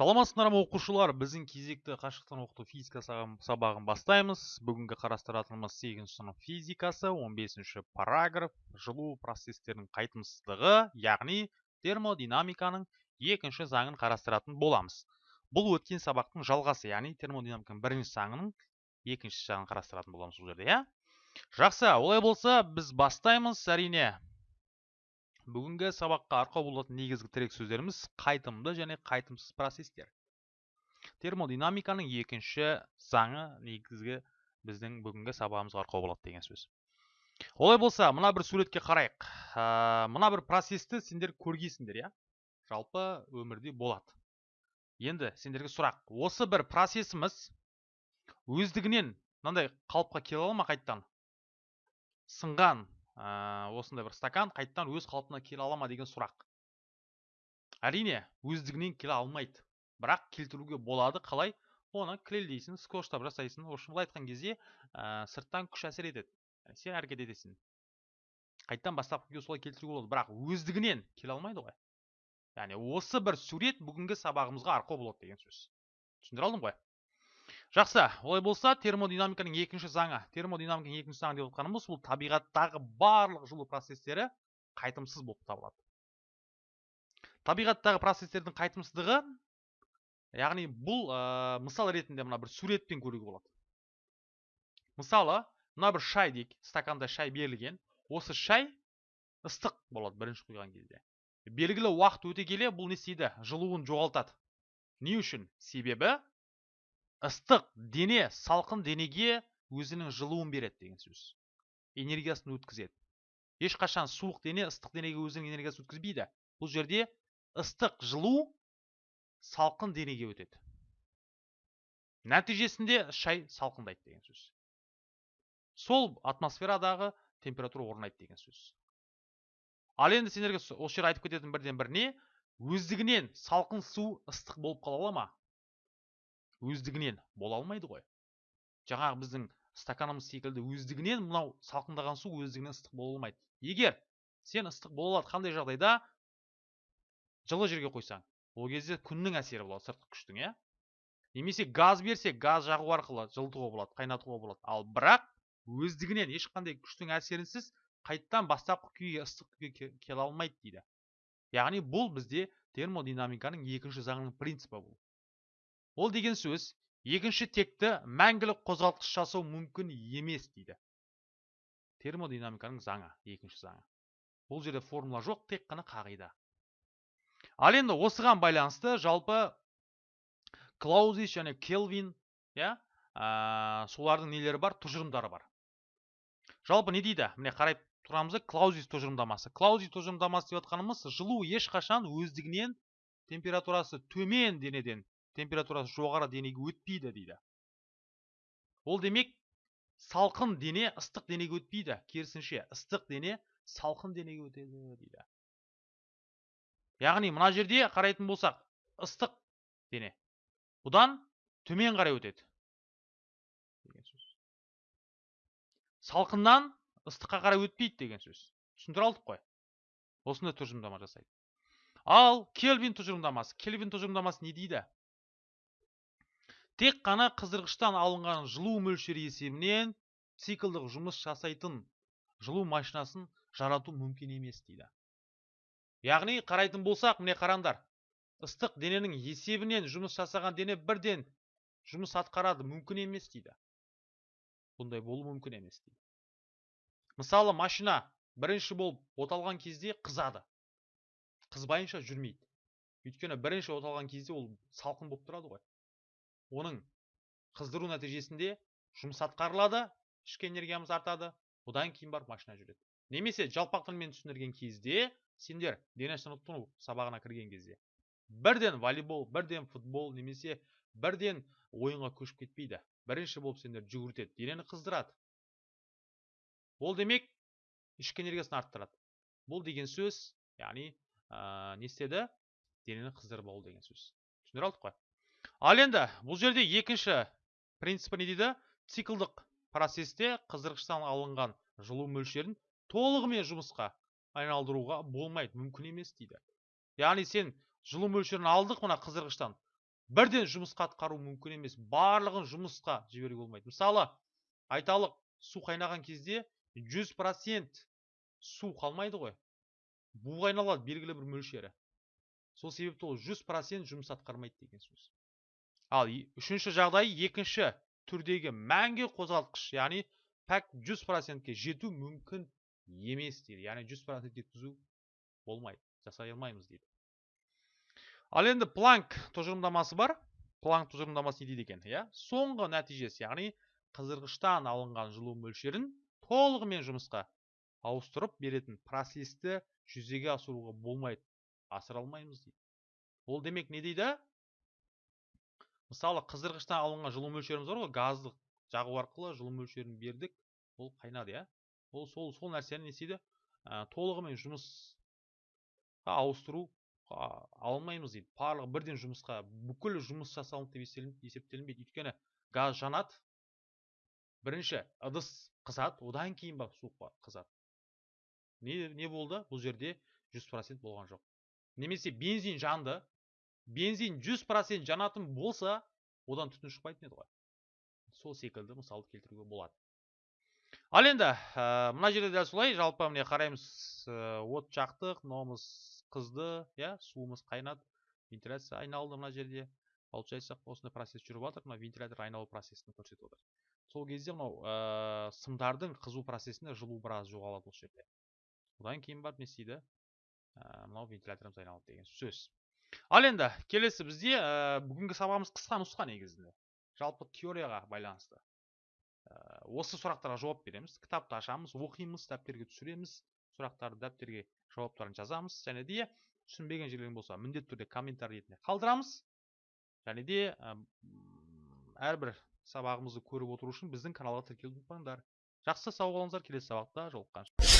саламатсыздар ма оқушылар? Біздің кезекті қашықтан оқыту физика сабағын бастаймыз. Бүгінгі қарастыратынымыз 8 сынып физикасы 15 параграф. Жылу процестерінің қайтымсыздығы яғни термодинамиканың екінші заңын қарастыратын боламыз. Бұл өткен сабақтың жалғасы яғни термодинамиканың бірінші заңының екінші жағын қарастыратын боламыз бұл жерде иә? Жақсы олай болса біз бастаймыз әрине. Бүгінгі сабаққа арқау болатын негізгі тірек сөздеріміз қайтымды және қайтымсыз процестер. Термодинамиканың екінші заңы негізгі біздің бүгінгі сабағымызға арқау болады деген сөз. Олай болса мына бір суретке қарайық. Ә, мына бір процесті сендер көргейсіңдер иә? Жалпы өмірде болады. Енді сендерге сұрақ. Осы бір процесіміз өздігінен мынандай қалыпқа келе ала ма қайттан сынған ә, осындай бір стакан қайттан өз қалпына келе ала ма деген сұрақ. Әрине өздігінен келе алмайды. Бірақ келтіруге болады қалай? Оны клелдейсің скотчтап жасайсың в общем былай айтқан кезде ә, сырттан күш әсер етеді. Сен әрекет етесің. Қайттан бастапқы күйге солай келтіруге болады. Бірақ өздігінен келе алмайды ғой. Яғни осы бір сурет бүгінгі сабағымызға арқау болады деген сөз. Түсіндіре алдым ғой? Жақсы. Олай болса термодинамиканың екінші заңы. Термодинамиканың екінші заңы деп отқанымыз бұл табиғаттағы барлық жылу процестері қайтымсыз болып табылады. Табиғаттағы процестердің қайтымсыздығы яғни бұл мысал ретінде мына бір суретпен көруге болады. Мысалы мына бір шай дейік стаканда шай берілген. Осы шай ыстық болады бірінші құйған кезде. Белгілі уақыт өте келе бұл не істейді? Жылуын жоғалтады. Не үшін? Себебі ыстық дене салқын денеге өзінің жылуын береді деген сөз. Энергиясын өткізеді. Ешқашан суық дене ыстық денеге өзінің энергиясын өткізбейді. Бұл жерде ыстық жылу салқын денеге өтеді. Нәтижесінде шай салқындайды деген сөз. Сол атмосферадағы температура орнайды деген сөз. Ал енді сендерге осы жерде айтып кететін бірден бір не өздігінен салқын су ыстық болып қала ала ма? Өздігінен бола алмайды ғой. Жаңағы біздің стаканымыз секілді өздігінен мынау салқындаған су өздігінен ыстық бола алмайды. Егер сен ыстық бола алады қандай жағдайда жылы жерге қойсаң ол кезде күннің әсері болады сыртқы күштің иә? Немесе газ берсек газ жағу арқылы жылытуға болады қайнатуға болады. Ал бірақ өздігінен ешқандай күштің әсерінсіз қайттан бастапқы күйге ыстық күйге келе алмайды дейді. Яғни бұл бізде термодинамиканың екінші заңының принципі бұл. Ол деген сөз екінші текті мәңгілік қозғалтқыш жасау мүмкін емес дейді. Термодинамиканың заңы екінші заңы. Бұл жерде формула жоқ тек қана қағида. Ал енді осыған байланысты жалпы клаузис және келвин иә солардың нелері бар? Тұжырымдары бар. Жалпы не дейді? Міне қарай тұрамыз клаузис тұжырымдамасы. Клаузис тұжырымдамасы деп жатқанымыз жылу ешқашан өздігінен температурасы төмен денеден температурасы жоғары денеге өтпейді дейді. Ол демек салқын дене ыстық денеге өтпейді. Керісінше ыстық дене салқын денеге өтеді дейді. Яғни мына жерде қарайтын болсақ ыстық дене. Бұдан төмен қарай өтеді. Деген сөз. Салқыннан ыстыққа қарай өтпейді деген сөз. Түсіндіре алдық қой. Осындай тұжырымдама жасайды. Ал кельвин тұжырымдамасы. Кельвин тұжырымдамасы не дейді? Тек қана қыздырғыштан алынған жылу мөлшері есебінен циклдық жұмыс жасайтын жылу машинасын жарату мүмкін емес дейді. Яғни қарайтын болсақ міне қараңдар ыстық дененің есебінен жұмыс жасаған дене бірден жұмыс атқарады мүмкін емес дейді. Бұндай болу мүмкін емес дейді. Мысалы машина бірінші болып оталған кезде қызады. Қызбайынша жүрмейді. Өйткені бірінші оталған кезде ол салқын болып тұрады ғой. Оның қыздыру нәтижесінде жұмыс атқарылады ішкі энергиямыз артады одан кейін барып машина жүреді. Немесе жалпақ тілмен түсіндірген кезде сендер дене шынықтыру сабағына кірген кезде бірден волейбол бірден футбол немесе бірден ойынға көшіп кетпейді. Бірінші болып сендер жүгіртеді денені қыздырады. Ол демек ішкі энергиясын арттырады. Бұл деген сөз яғни ә, не істеді? Денені қыздырып алу деген сөз. Түсіндіре алдық қой. Ал енді бұл жерде екінші принципі не дейді? Циклдық процесте қыздырғыштан алынған жылу мөлшерін толығымен жұмысқа айналдыруға болмайды мүмкін емес дейді. Яғни сен жылу мөлшерін алдық мына қыздырғыштан бірден жұмысқа атқару мүмкін емес барлығын жұмысқа жіберуге болмайды. Мысалы айталық су қайнаған кезде 100% су қалмайды ғой. Буға айналады белгілі бір мөлшері. Сол себепті ол 100% жұмыс атқармайды деген сөз. Ал үшінші жағдай екінші түрдегі мәңгі қозғалтқыш яғни пәк 100%ке жету мүмкін емес дейді. Яғни 100% жеткізу болмайды жасай алмаймыз дейді. Ал енді планк тұжырымдамасы бар. Планк тұжырымдамасы не дейді екен? Иә соңғы нәтижесі яғни қыздырғыштан алынған жылу мөлшерін толығымен жұмысқа ауыстырып беретін процесті жүзеге асыруға болмайды асыра алмаймыз дейді. Ол демек не дейді? Мысалы қыздырғыштан алынған жылу мөлшеріміз бар ғой газды жағу арқылы жылу мөлшерін бердік ол қайнады иә. Ол сол сол нәрсені не істейді? Ә, толығымен жұмысқа ауыстыру алмаймыз дейді. Барлығы бірден жұмысқа бүкіл жұмыс жасалынды деп есептелін- есептелінбейді. Өйткені газ жанады. Бірінші ыдыс қызады. Одан кейін барып суық қызады. Не, не болды? Бұл жерде 100% болған жоқ. Немесе бензин жанды. Бензин 100% жанатын болса одан түтін шықпайтын еді ғой. Сол секілді мысалды келтіруге болады. Ал енді ә, мына жерде дәл солай. Жалпы міне қараймыз ә, от жақтық мынауымыз қызды иә суымыз қайнады вентиляция айналды мына жерде. Получается осындай процесс жүріп жатыр. Мына вентилятор айналу процесін көрсетіп отыр. Сол кезде мынау ә, сымдардың қызу процесінде жылу біраз жоғалады осы жерде. Одан кейін барып не істейді? Ә, мынау вентиляторымыз айналады деген сөз. Ал енді келесі бізде ә, бүгінгі сабағымыз қысқа нұсқа негізінде. Жалпы теорияға байланысты. Ә, осы сұрақтарға жауап береміз кітапты ашамыз оқимыз дәптерге түсіреміз сұрақтарды дәптерге жауаптарын жазамыз және де түсінбеген жерлерің болса міндетті түрде комментарий ретінде қалдырамыз. Және де ә, әрбір сабағымызды көріп отыру үшін біздің каналға тіркелуді ұмытпаңдар. Жақсы сау болыңыздар. Келесі сабақта жолыққанша